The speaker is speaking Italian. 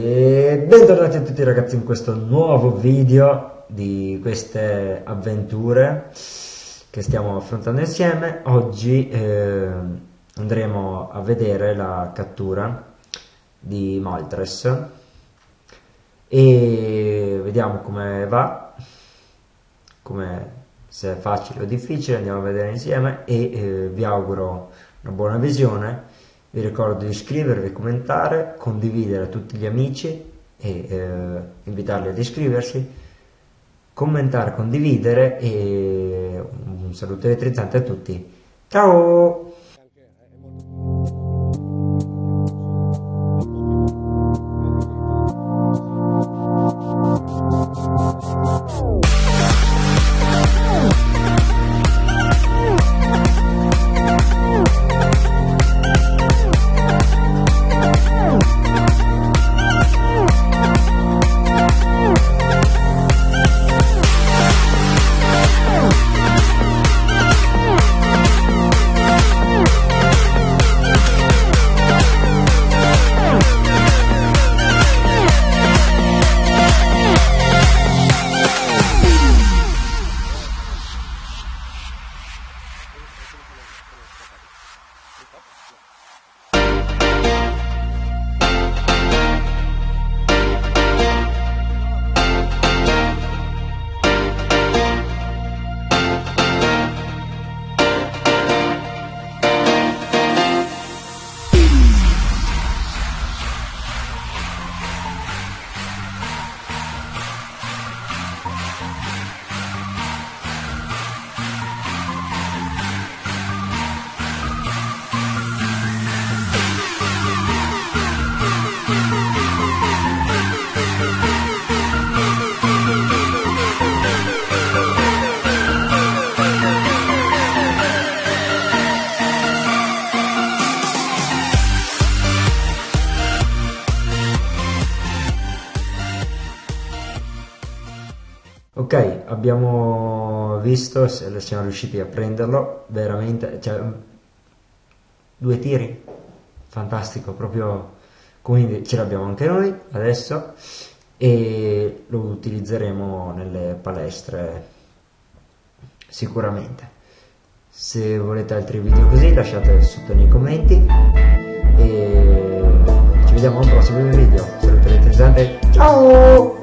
bentornati a tutti ragazzi in questo nuovo video di queste avventure che stiamo affrontando insieme. Oggi eh, andremo a vedere la cattura di Maltres e vediamo come va, come se è facile o difficile, andiamo a vedere insieme e eh, vi auguro una buona visione vi ricordo di iscrivervi, commentare, condividere a tutti gli amici e eh, invitarli ad iscriversi, commentare, condividere e un saluto elettrizzante a tutti. Ciao! Ok, abbiamo visto se siamo riusciti a prenderlo, veramente, cioè, due tiri, fantastico, proprio, quindi ce l'abbiamo anche noi adesso e lo utilizzeremo nelle palestre sicuramente. Se volete altri video così lasciate sotto nei commenti e ci vediamo al prossimo video. Saluto elettrizzante, ciao!